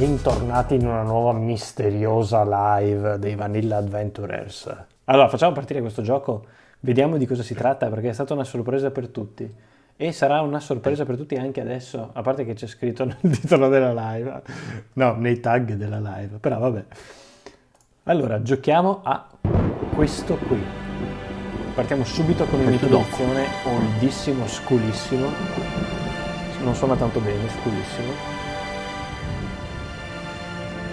bentornati in una nuova misteriosa live dei Vanilla Adventurers. Allora, facciamo partire questo gioco, vediamo di cosa si tratta perché è stata una sorpresa per tutti. E sarà una sorpresa per tutti anche adesso, a parte che c'è scritto nel titolo della live, no, nei tag della live, però vabbè. Allora, giochiamo a questo qui. Partiamo subito con un'introduzione oldissimo, sculissimo. Non suona tanto bene, sculissimo.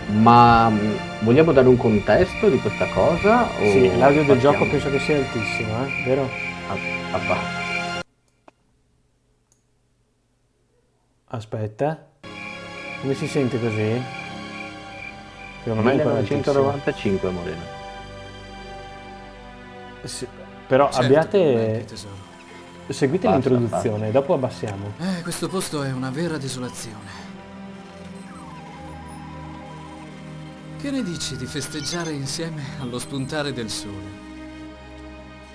Ma mh, vogliamo dare un contesto di questa cosa? o Sì, l'audio del gioco penso che sia altissimo, eh? vero? Ah, ah, va. Aspetta. Come si sente così? Secondo me è ancora altissimo. 1995 Morena. Sì, Però Certo, abbiate... Seguite l'introduzione, dopo abbassiamo. Eh, questo posto è una vera desolazione. Che ne dici di festeggiare insieme allo spuntare del sole?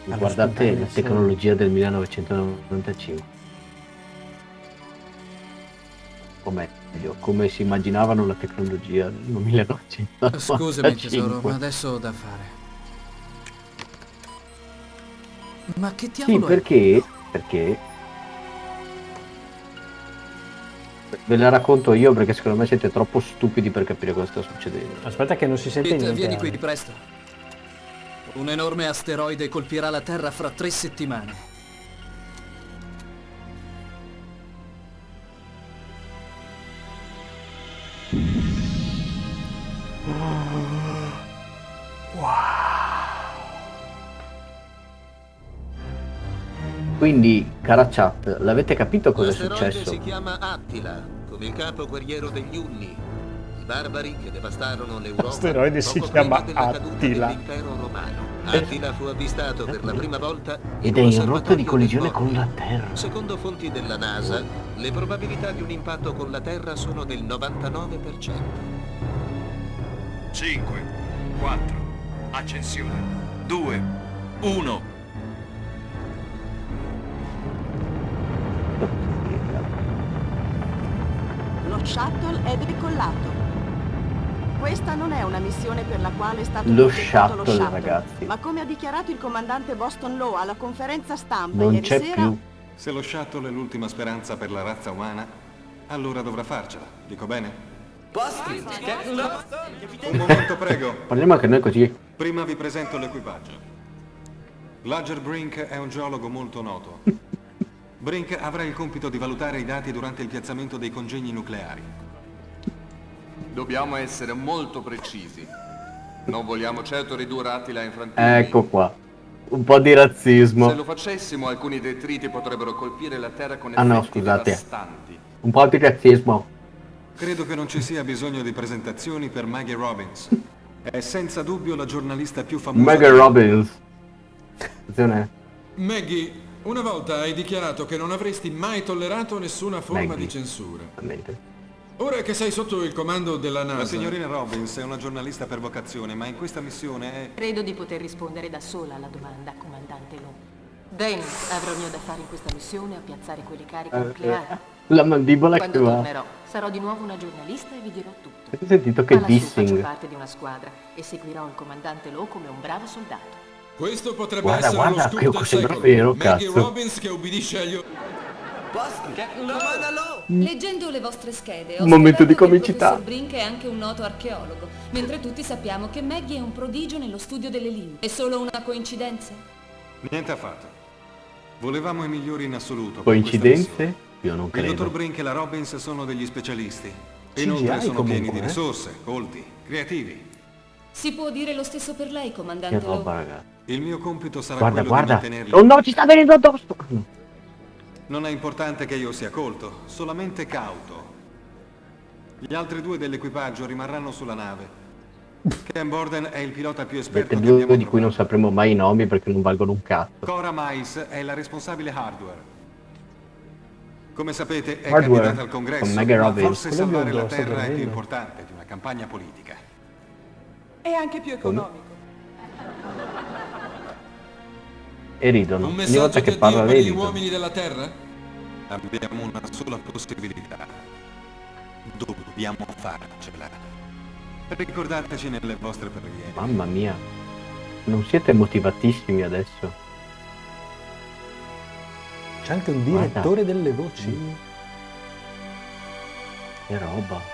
Allo Guardate la del tecnologia del 1995. O meglio, come si immaginavano la tecnologia nel 1995. Scusami tesoro, ma adesso ho da fare. Ma che Sì, diavolo è? perché? Ve la racconto io perché secondo me siete troppo stupidi per capire cosa sta succedendo. Aspetta che non si sente Pete, niente. vieni qui presto. Un enorme asteroide colpirà la Terra fra tre settimane. Quindi, cara chat, l'avete capito cosa è L'asteroide successo? si chiama Attila, come il capo guerriero degli Unni, i barbari che devastarono l'Europa. L'asteroide si chiama Attila. dell'impero romano. Attila fu avvistato per la prima volta Ed è in rotta di collisione con la Terra. Secondo fonti della NASA, le probabilità di un impatto con la Terra sono del 99%. 5, 4, accensione, 2, 1. Shuttle è decollato. Questa non è una missione per la quale è stato Lo progettato lo shuttle, shuttle, ragazzi. ma come ha dichiarato il comandante Boston Law alla conferenza stampa Non ieri sera, più. Se lo shuttle è l'ultima speranza per la razza umana, allora dovrà farcela. Dico bene? Un momento, prego. Parliamo anche noi così. Prima vi presento l'equipaggio. Lager Brink è un geologo molto noto. Brink avrà il compito di valutare i dati durante il piazzamento dei congegni nucleari. Dobbiamo essere molto precisi. Non vogliamo certo ridurre Attila in frantumi. Ecco qua. Un po' di Se razzismo. lo facessimo, alcuni detriti potrebbero colpire la Terra con Ah, no, effetti scusate. devastanti. Un po' di razzismo. Credo che non ci sia bisogno di presentazioni per Maggie Robbins. È senza dubbio la giornalista più famosa. Del- Robbins. Attenzione. Maggie, una volta hai dichiarato che non avresti mai tollerato nessuna forma Maggie. di censura. Ora che sei sotto il comando della NASA, La signorina Robbins è una giornalista per vocazione, ma in questa missione è... Credo di poter rispondere da sola alla domanda, comandante Long. Dane avrò il mio da fare in questa missione a piazzare quelle cariche nucleari. La mandibola che Quando va. tornerò, sarò di nuovo una giornalista e vi dirò tutto. Avete sentito che lassù faccio dissing? parte di una squadra e seguirò il comandante Lowe come un bravo soldato. Questo potrebbe Guarda, essere guarda, lo scoop che sembra vero, Maggie cazzo. Robbins che ubbidisce agli... o- Leggendo le vostre schede, ho Un momento di che comicità. Brink è anche un noto archeologo, mentre tutti sappiamo che Maggie è un prodigio nello studio delle lingue. È solo una coincidenza? Niente affatto. Volevamo i migliori in assoluto. Coincidenze? Io non Il dottor credo. Brink e la Robbins sono degli specialisti. CGI Inoltre sono comunque, pieni di eh. risorse, colti, creativi. Si può dire lo stesso per lei, Che comandante roba, Lowe. ragazzi. Il mio compito sarà Guarda, quello guarda. di mantenerli. Oh no, ci sta venendo addosso. Non è importante che io sia colto, solamente cauto. Gli altri due dell'equipaggio rimarranno sulla nave. Ken Borden è il pilota più esperto Avete due abbiamo di cui non sapremo mai i nomi perché non valgono un cazzo. Cora Mais è la responsabile hardware. Come sapete è Hardware, candidata al congresso, ma forse Quello salvare la terra è più importante di una campagna politica. è anche più economico. E ridono. Un Ogni messaggio volta che parla per lei gli ridono. uomini della Terra? Abbiamo una sola possibilità. Dobbiamo farcela. Ricordateci nelle vostre preghiere. Mamma mia. Non siete motivatissimi adesso? C'è anche un Guarda. direttore delle voci. Che roba.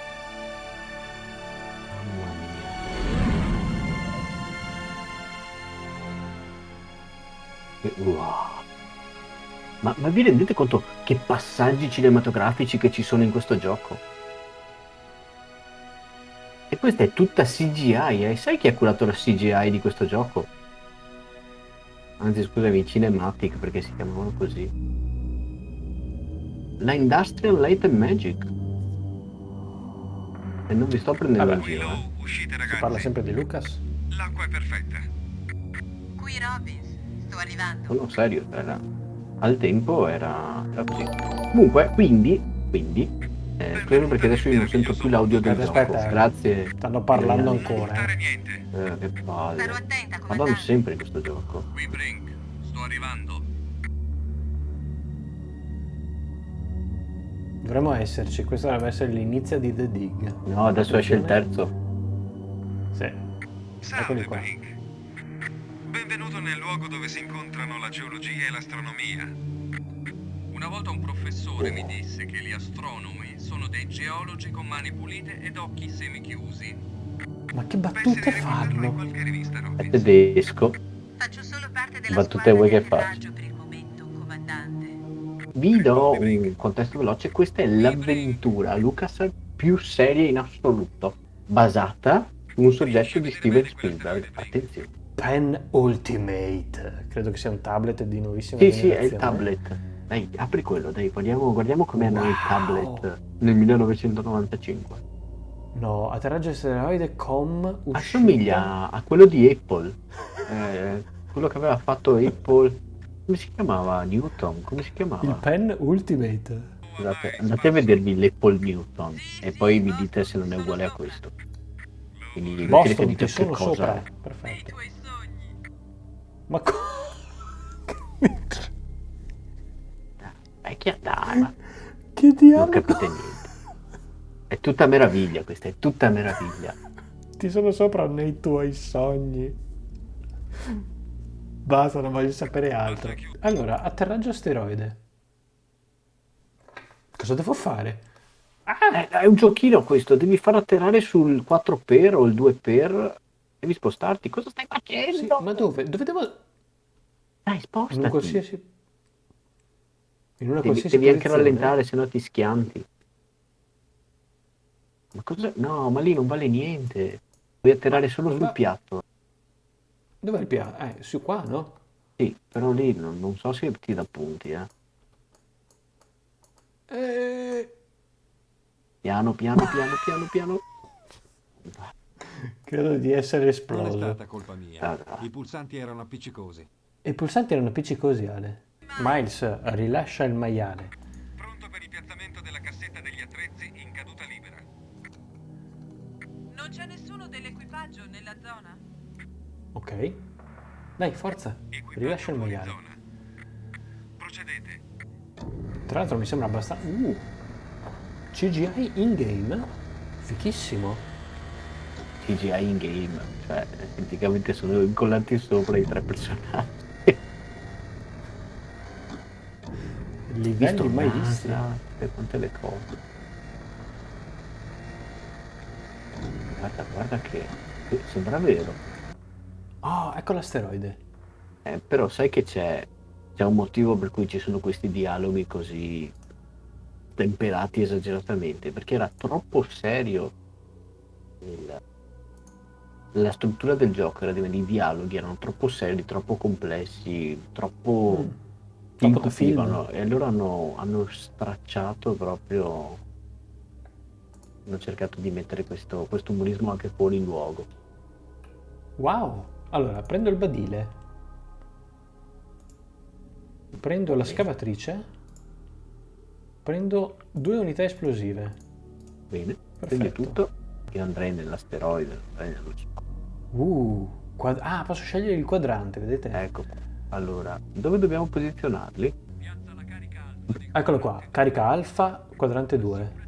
Che- Wow. Ma, ma vi rendete conto che passaggi cinematografici che ci sono in questo gioco? E questa è tutta CGI, eh? Sai chi ha curato la CGI di questo gioco? Anzi, scusami, Cinematic, perché si chiamavano così. La Industrial Light and Magic. E non vi sto prendendo in Vabbè. giro, eh. Uscite Si parla sempre di Lucas. L'acqua è perfetta. Qui Robbins, sto arrivando. Sono serio, era... al tempo era, era così. Comunque, quindi, quindi, eh, spero perché adesso io non sento più l'audio del Aspetta, gioco. aspetta, eh. Grazie. Stanno parlando ancora. eh. Eh, che palle. Ma comandante. sempre in questo gioco. Qui Brink, sto arrivando. Dovremmo esserci, questo dovrebbe essere l'inizio di The Dig. No, adesso esce il terzo. Sì. Eccoli qua. Brink. Benvenuto nel luogo dove si incontrano la geologia e l'astronomia. Una volta un professore mi disse che gli astronomi sono dei geologi con mani pulite ed occhi semichiusi. Ma che battute fanno? Qualche rivista È tedesco. Faccio solo parte della Battute vuoi che faccia? atterraggio per il momento, comandante. Vi do un contesto veloce. Questa è l'avventura Lucas più seria in assoluto. Basata su un soggetto di Steven Spielberg. Attenzione. Pen Ultimate. Credo che sia un tablet di nuovissima Sì, sì, è il tablet. Dai, apri quello, dai, guardiamo, guardiamo com'erano i Wow. tablet nel 1995. No, atterraggio asteroide com uscita. Assomiglia a quello di Apple. Eh, quello che aveva fatto Apple. Come si chiamava? Newton? Come si chiamava? Il Pen Ultimate. Scusate, andate a vedervi l'Apple Newton e poi mi dite se non è uguale a questo. Quindi Boston, ti che sono cosa sopra. Perfetto. Ma co- È chiatana, che non diavolo? capite niente. È tutta meraviglia questa, è tutta meraviglia. Ti sono sopra nei tuoi sogni. Basta, non voglio sapere altro. Allora, atterraggio asteroide. Cosa devo fare? Eh, è un giochino questo, devi far atterrare sul 4x o il 2x, devi spostarti. Cosa stai facendo? Sì, ma dove? Dove devo... Dai, In spostati. qualsiasi... In una Devi, qualsiasi devi anche posizione? rallentare, se no ti schianti. Ma cosa? No, ma lì non vale niente. Devi atterrare solo sul ma- piatto. Dov'è il piano? Eh, su qua, no? Sì, però lì non, non so se ti dà punti, eh. Eh... Piano, piano, piano, piano, piano. Credo di essere Non è esploso. stata colpa mia. Ah. I pulsanti erano appiccicosi. E i pulsanti erano appiccicosi, Ale. Miles, rilascia il maiale. Pronto per il piazzamento della cassetta degli attrezzi in caduta libera. Non c'è nessuno dell'equipaggio nella zona? Ok. Dai, forza. Rilascia il maiale. Zona. Procedete. Tra l'altro mi sembra abbastanza... Uh! CGI in-game? Fichissimo. CGI in game, cioè praticamente sono incollati sopra i tre personaggi. Livelli mai visti. E quante le cose. Guarda, guarda che che sembra vero. Oh, ecco l'asteroide. Eh, però sai che c'è, c'è un motivo per cui ci sono questi dialoghi così temperati esageratamente, perché era troppo serio il- la struttura del gioco, era di- i dialoghi erano troppo seri, troppo complessi, troppo Mm. Troppo film. e allora hanno, hanno stracciato proprio hanno cercato di mettere questo, questo umorismo anche fuori luogo. Wow. Allora, prendo il badile. Prendo la scavatrice. Prendo due unità esplosive. Bene, prendi Perfetto. tutto. Io andrei nell'asteroide, andrei nello. Uh. quad- ah, posso scegliere il quadrante, vedete? Ecco. Allora, dove dobbiamo posizionarli? Eccolo qua. Carica alfa, quadrante 2.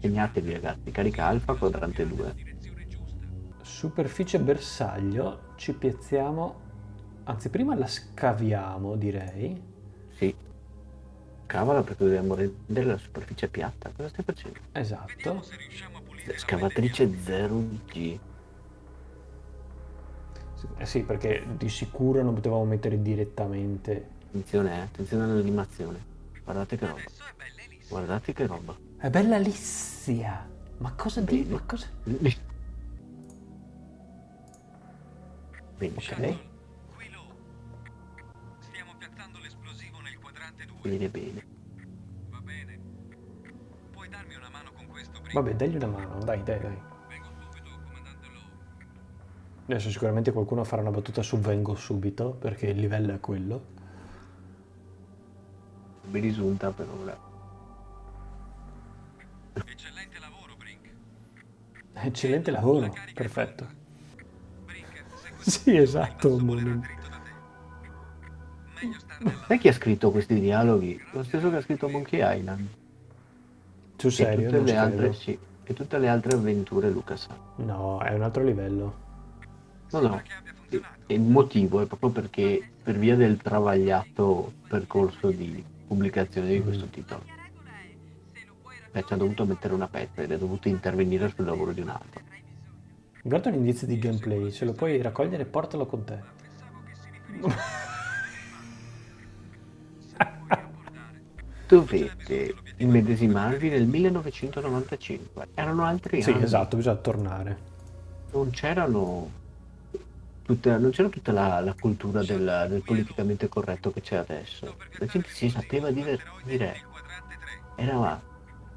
segnatevi ragazzi, carica alfa quadrante 2. Superficie bersaglio, ci piazziamo, anzi prima la scaviamo direi. Sì. Cavala perché dobbiamo rendere la superficie piatta. Cosa stai facendo? Esatto. Scavatrice 0G. Eh sì, perché di sicuro non potevamo mettere direttamente. Attenzione, eh, attenzione all'animazione. Guardate che roba. Guardate che roba. È bella lissia. Ma cosa di? Ma cosa? Bene, Ok. Stiamo piazzando l'esplosivo nel quadrante 2. bene, bene. Va bene. Puoi darmi una mano con questo, Brink? Vabbè, dagli una mano, dai, dai, dai. Vengo subito, comandante Lowe. Adesso sicuramente qualcuno farà una battuta su vengo subito, perché il livello è quello. Mi risulta per ora. Eccellente lavoro, Brink. Eccellente lavoro, perfetto. Brink, Sì, esatto. nella Sai chi ha scritto questi dialoghi? Lo stesso che ha scritto Monkey Island. Sul E serio, tutte non ci le altre, sì. E tutte le altre avventure Lucas. No, è un altro livello. No, no. E il motivo è proprio perché per via del travagliato percorso di pubblicazione di questo titolo. Beh, ci ha dovuto mettere una pezza ed è dovuto intervenire sul lavoro di un altro. Guarda un indizio di gameplay, se lo puoi raccogliere portalo con te. Dovete immedesimarvi nel 1995. Erano altri Sì, anni. esatto, bisogna tornare. Non c'erano tutta, non c'era tutta la, la cultura del, del politicamente corretto che c'è adesso. La gente si sapeva divertire. Era,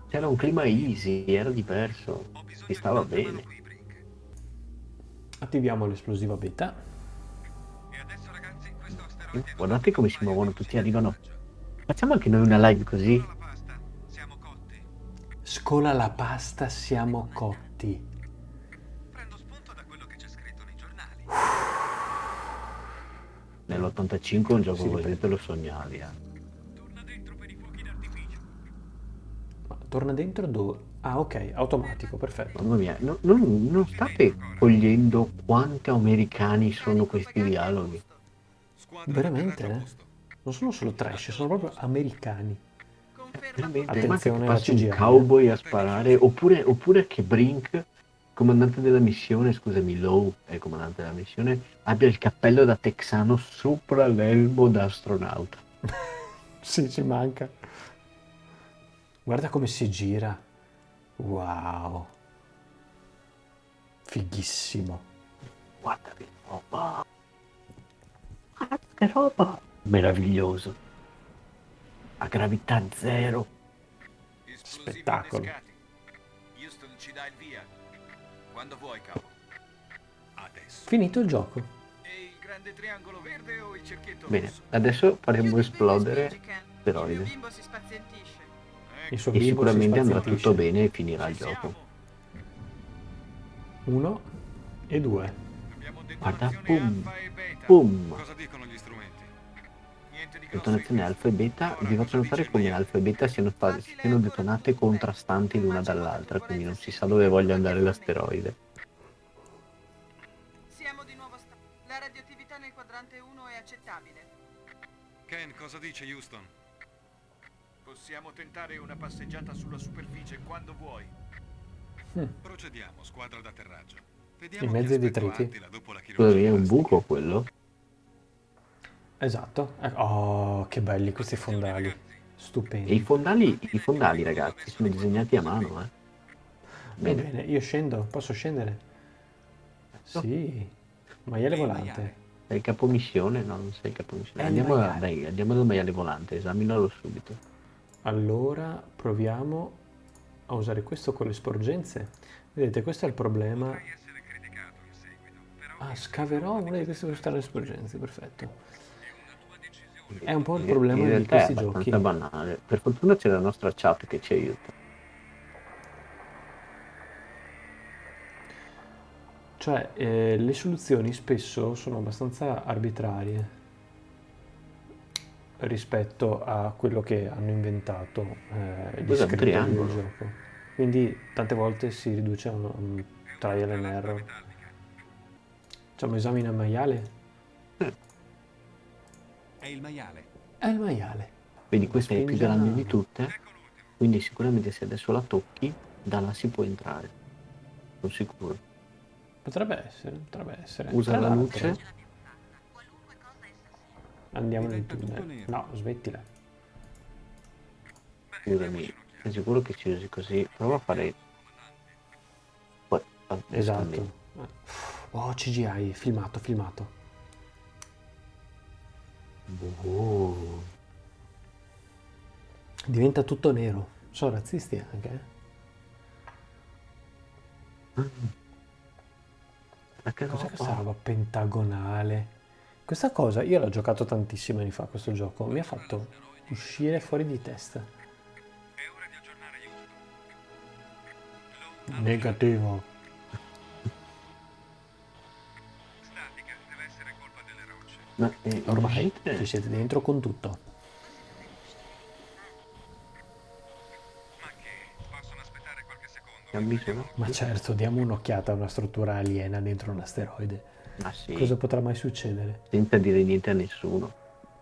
c'era un clima easy, era diverso. Si stava bene. Attiviamo l'esplosiva beta. Guardate come si muovono tutti, arrivano. Facciamo anche noi una live così. Scola la pasta, siamo cotti. Prendo spunto da quello che c'è scritto nei giornali. Nell'85 un gioco Sì, così te lo sognavi. eh. Torna dentro per i fuochi d'artificio. Ma torna dentro dove? Ah, ok, automatico, perfetto. Mamma mia, no- non, non state cogliendo quanti americani sono questi dialoghi. Veramente, eh? Non sono solo trash, sono proprio americani. Veramente, Attenzione alla passi un CGI, cowboy a sparare, oppure, oppure che Brink, comandante della missione, scusami, Lowe è il comandante della missione, abbia il cappello da texano sopra l'elmo da astronauta. Sì, ci manca. Guarda come si gira. Wow. Fighissimo. Guarda che roba! Guarda che roba! Meraviglioso. A gravità zero. Spettacolo. Houston ci dà il via. Quando vuoi, capo. Adesso. Finito il gioco. E il grande triangolo verde o il cerchietto Bene, adesso faremo esplodere l'asteroide. bimbo si spazientisce. Il suo E si sicuramente andrà tutto bene e finirà il gioco. Uno e due. Guarda, detonazione boom, Detonazione alfa e beta, vi faccio notare come alfa e beta siano, siano detonate contrastanti l'una dall'altra, quindi non si sa dove voglia andare l'asteroide. Siamo di nuovo sta- La radioattività nel quadrante 1 è accettabile. Ken, cosa dice Houston? Possiamo tentare una passeggiata sulla superficie quando vuoi. Procediamo, squadra d'atterraggio. In Vediamo mezzo ai detriti? Scusami, è un buco quello? Esatto. Ecco. Oh, che belli questi fondali. E i Stupendi. fondali, i fondali ragazzi, sono disegnati a mano, eh. Bene, Bene. io scendo, posso scendere? Sì. Maiale volante. È il capomissione? No, non sei il capomissione. È Andiamo, a, dai, andiamo dal maiale volante, esaminalo subito. Allora proviamo a usare questo con le sporgenze. Vedete, questo è il problema. essere criticato in seguito, però Ah, scaverò una di queste per le sporgenze, perfetto. È un po' il In- problema in di questi è giochi. abbastanza banale. Per fortuna c'è la nostra chat che ci aiuta. Cioè, eh, le soluzioni spesso sono abbastanza arbitrarie rispetto a quello che hanno inventato eh, gli scrittori del gioco. quindi tante volte si riduce a un, un trial and error. Facciamo esami nel maiale? È il maiale. È il maiale. Vedi, questa è più grande di tutte, quindi sicuramente se adesso la tocchi, da là si può entrare. Sono sicuro. Potrebbe essere, potrebbe essere. Usa Tra la luce. Andiamo nel tunnel. No, smettila. Scusami, sei sicuro che ci usi così? Prova a fare... Poi, Esatto. Oh, CGI, filmato, filmato. Oh. Diventa tutto nero. Sono razzisti anche. eh? Ma che Cos'è roba? questa roba pentagonale? Questa cosa, io l'ho giocato tantissimi anni fa questo gioco, mi ha fatto uscire fuori di testa. Negativo. Ma eh, Ormai ci siete dentro con tutto. Ma certo, diamo un'occhiata a una struttura aliena dentro un asteroide. Ma sì. Cosa potrà mai succedere? Senza dire niente a nessuno.